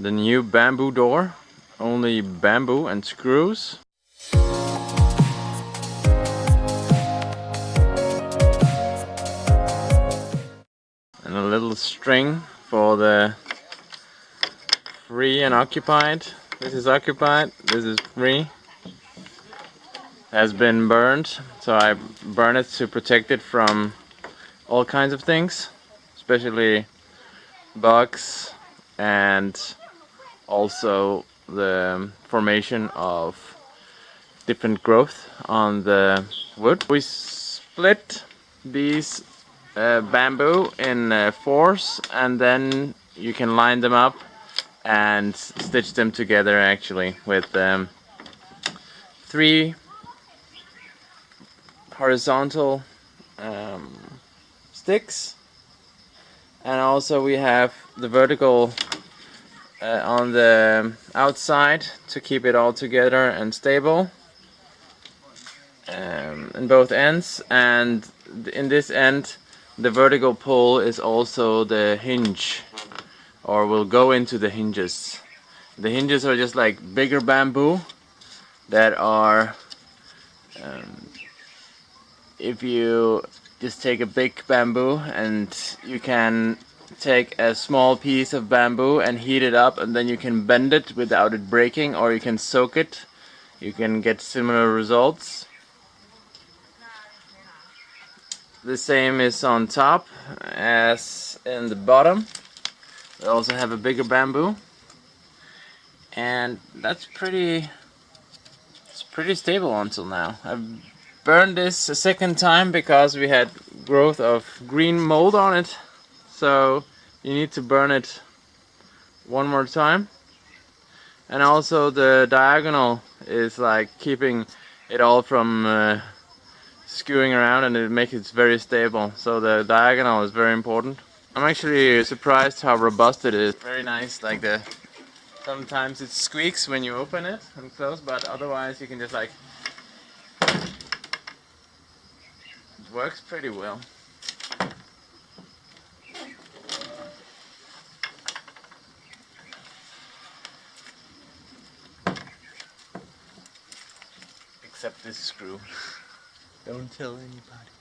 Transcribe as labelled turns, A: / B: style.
A: the new bamboo door. Only bamboo and screws. And a little string for the free and occupied. This is occupied. This is free. Has been burned. So I burn it to protect it from all kinds of things. Especially bugs and also the formation of different growth on the wood. We split these uh, bamboo in uh, fours and then you can line them up and stitch them together actually with um, three horizontal um, sticks and also we have the vertical uh, on the outside to keep it all together and stable um, in both ends. And in this end the vertical pull is also the hinge or will go into the hinges. The hinges are just like bigger bamboo that are um, if you just take a big bamboo and you can take a small piece of bamboo and heat it up and then you can bend it without it breaking or you can soak it. You can get similar results. The same is on top as in the bottom. We also have a bigger bamboo. And that's pretty it's pretty stable until now. I've burned this a second time because we had growth of green mold on it so you need to burn it one more time. And also the diagonal is like keeping it all from uh, skewing around and it makes it very stable. So the diagonal is very important. I'm actually surprised how robust it is. Very nice like the sometimes it squeaks when you open it and close but otherwise you can just like it works pretty well except this screw. Don't tell anybody.